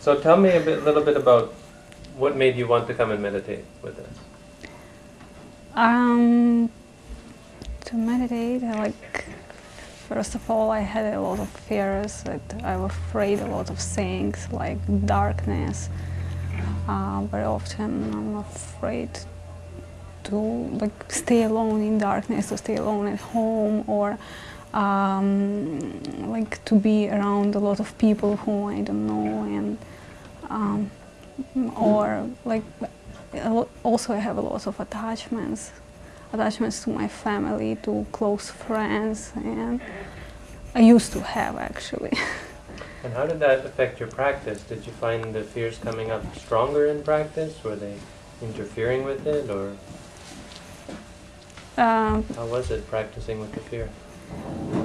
So tell me a bit, little bit about what made you want to come and meditate with us. Um, to meditate, like first of all, I had a lot of fears that I was afraid a lot of things like darkness. Uh, very often, I'm afraid to like stay alone in darkness, to stay alone at home, or um, like to be around a lot of people who I don't know and um, or like also I have a lot of attachments attachments to my family to close friends and I used to have actually. And how did that affect your practice? Did you find the fears coming up stronger in practice? Were they interfering with it or um, how was it practicing with the fear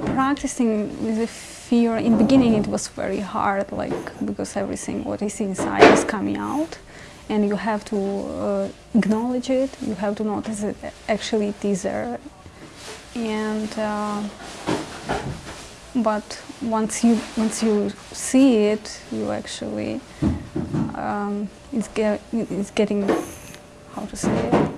practicing with the fear, in the beginning it was very hard, like, because everything what is inside is coming out. And you have to uh, acknowledge it, you have to notice that actually it is there. And, uh, but once you, once you see it, you actually, um, it's, get, it's getting, how to say it?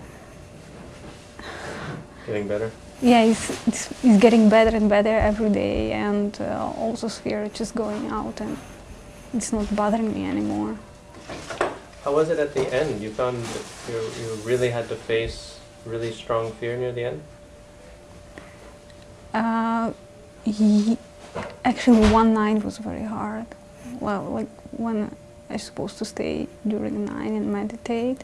Getting better? Yeah, it's, it's, it's, getting better and better every day and uh, also fear just going out and it's not bothering me anymore. How was it at the end? You found that you, you really had to face really strong fear near the end? Uh, actually, one night was very hard. Well, like when I was supposed to stay during the night and meditate,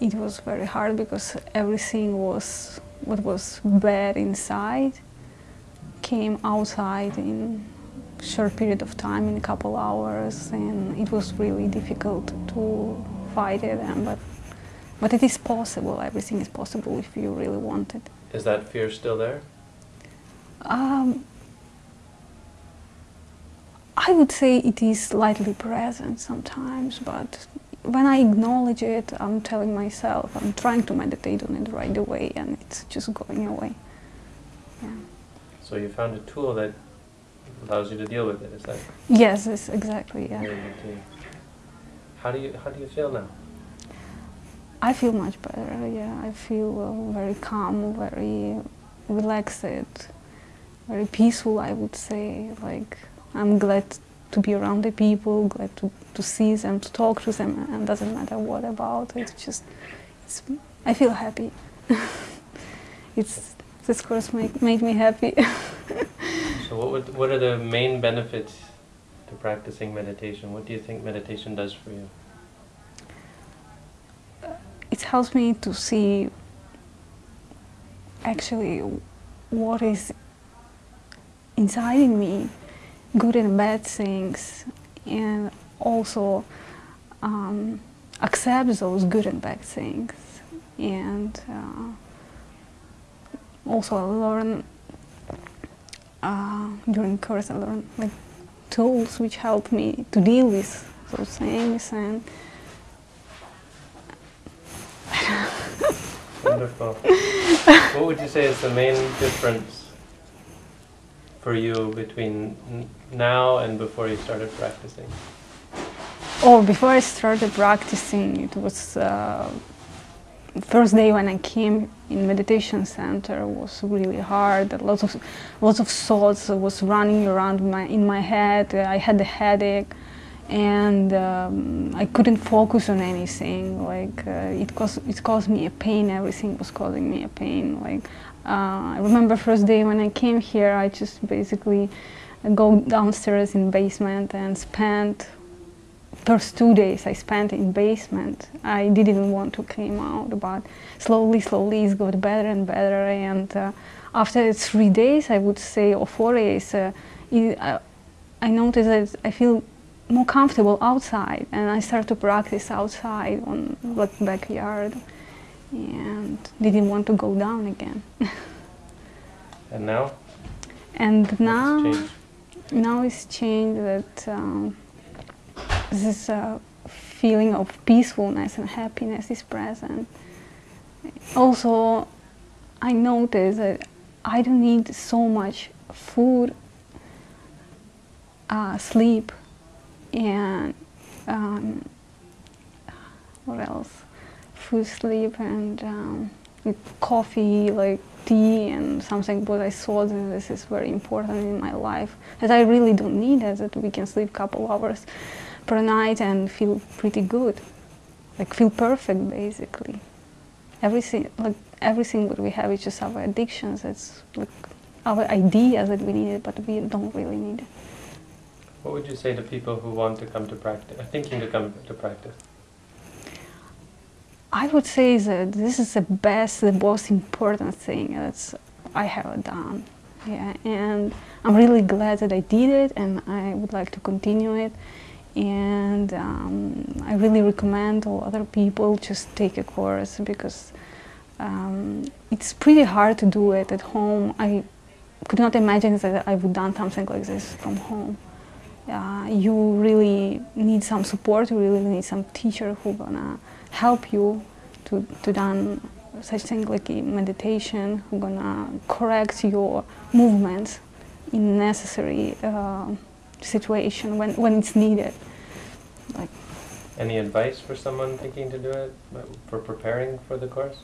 it was very hard because everything was what was bad inside came outside in a short period of time, in a couple hours, and it was really difficult to fight it. And, but, but it is possible, everything is possible if you really want it. Is that fear still there? Um, would say it is slightly present sometimes, but when I acknowledge it, I'm telling myself, I'm trying to meditate on it right away and it's just going away. Yeah. So you found a tool that allows you to deal with it, is that? Yes, it's exactly, yeah. How do you, how do you feel now? I feel much better, yeah. I feel uh, very calm, very relaxed, very peaceful, I would say. Like, I'm glad to be around the people, glad to, to see them, to talk to them, and doesn't matter what about. It's just, it's, I feel happy. it's this course make, made me happy. so what would, what are the main benefits to practicing meditation? What do you think meditation does for you? it helps me to see actually what is inside in me good and bad things and also um, accept those good and bad things and uh, also learn uh, during course I learn like tools which help me to deal with those things and Wonderful. what would you say is the main difference for you between now and before you started practicing? Oh, before I started practicing, it was uh, first day when I came in meditation center was really hard. Lots of lots of thoughts was running around my in my head. I had a headache, and um, I couldn't focus on anything. Like uh, it caused it caused me a pain. Everything was causing me a pain. Like uh, I remember first day when I came here, I just basically go downstairs in basement and spent first two days I spent in basement. I didn't want to come out, but slowly, slowly it got better and better. And uh, after three days, I would say, or four days, uh, it, uh, I noticed that I feel more comfortable outside, and I started to practice outside on the backyard and didn't want to go down again. and now? And now, now it's changed that um, this uh, feeling of peacefulness and happiness is present. Also, I notice that I don't need so much food, uh, sleep, and um, what else? Food, sleep, and um, coffee, like tea, and something. But I saw that this is very important in my life. That I really don't need it. That we can sleep a couple hours per night and feel pretty good, like feel perfect, basically. Everything, like everything that we have is just our addictions. It's like our idea that we need it, but we don't really need it. What would you say to people who want to come to practice, thinking to come to practice? I would say that this is the best, the most important thing that I have done. Yeah, and I'm really glad that I did it, and I would like to continue it. And um, I really recommend all other people just take a course because um, it's pretty hard to do it at home. I could not imagine that I would done something like this from home. Uh, you really need some support, you really need some teacher who gonna help you to, to done such thing like meditation, who gonna correct your movements in necessary uh, situation when, when it's needed. Like, Any advice for someone thinking to do it, for preparing for the course?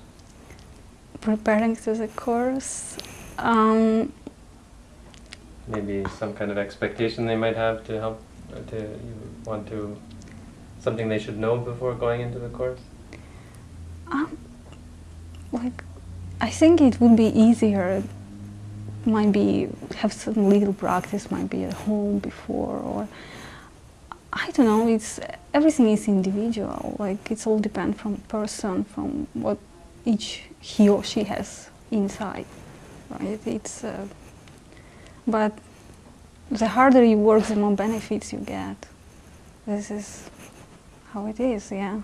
Preparing to the course, um, maybe some kind of expectation they might have to help to you want to something they should know before going into the course um, like i think it would be easier. Might be have some little practice might be at home before or i don't know it's everything is individual. Like it's all depend from person from what each he or she has inside right? It's uh, but the harder you work, the more benefits you get. This is how it is, yeah.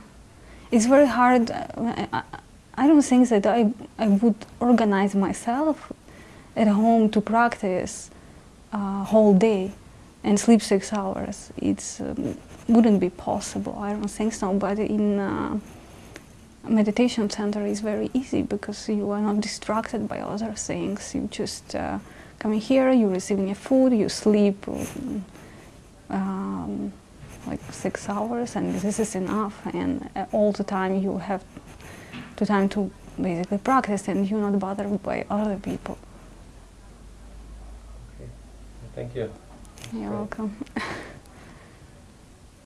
It's very hard. I, I don't think that I, I would organize myself at home to practice a uh, whole day and sleep six hours. It um, wouldn't be possible. I don't think so. But in uh, meditation center, it's very easy because you are not distracted by other things. You just uh, coming here, you're receiving your food, you sleep um, like six hours, and this is enough. And uh, all the time you have the time to basically practice, and you're not bothered by other people. Okay. Thank you. You're welcome.